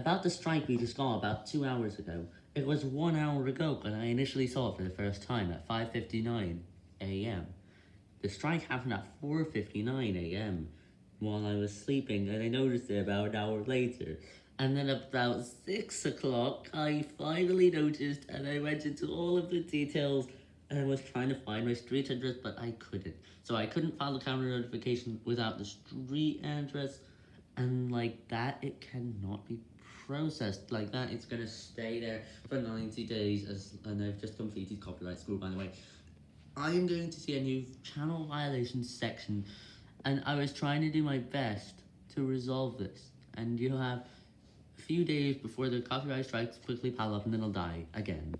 About the strike we just got about two hours ago. It was one hour ago when I initially saw it for the first time at 5.59 am. The strike happened at 4.59 am while I was sleeping and I noticed it about an hour later. And then about 6 o'clock I finally noticed and I went into all of the details and I was trying to find my street address but I couldn't. So I couldn't file the counter notification without the street address and like that it cannot be processed like that it's gonna stay there for 90 days as and I've just completed copyright school by the way. I am going to see a new channel violations section and I was trying to do my best to resolve this. And you have a few days before the copyright strikes quickly pile up and then it'll die again